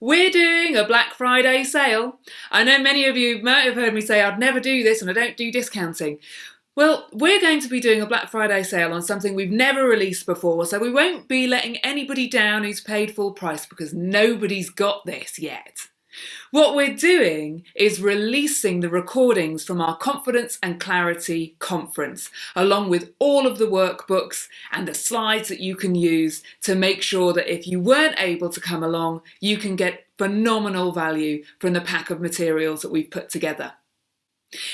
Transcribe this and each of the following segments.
We're doing a Black Friday sale. I know many of you might have heard me say I'd never do this and I don't do discounting. Well, we're going to be doing a Black Friday sale on something we've never released before, so we won't be letting anybody down who's paid full price because nobody's got this yet. What we're doing is releasing the recordings from our Confidence and Clarity conference, along with all of the workbooks and the slides that you can use to make sure that if you weren't able to come along, you can get phenomenal value from the pack of materials that we've put together.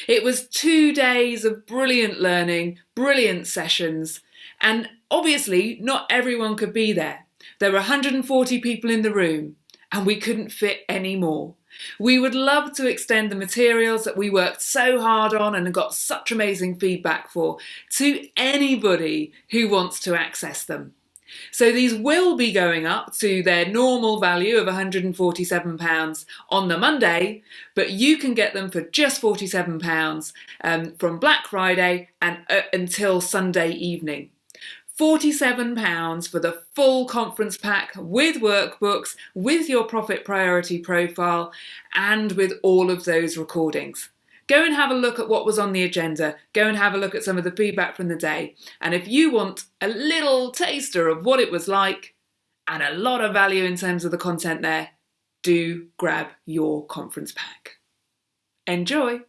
It was two days of brilliant learning, brilliant sessions, and obviously not everyone could be there. There were 140 people in the room and we couldn't fit any more. We would love to extend the materials that we worked so hard on and got such amazing feedback for to anybody who wants to access them. So these will be going up to their normal value of £147 on the Monday, but you can get them for just £47 um, from Black Friday and uh, until Sunday evening. £47 for the full conference pack with workbooks, with your profit priority profile, and with all of those recordings. Go and have a look at what was on the agenda. Go and have a look at some of the feedback from the day. And if you want a little taster of what it was like and a lot of value in terms of the content there, do grab your conference pack. Enjoy!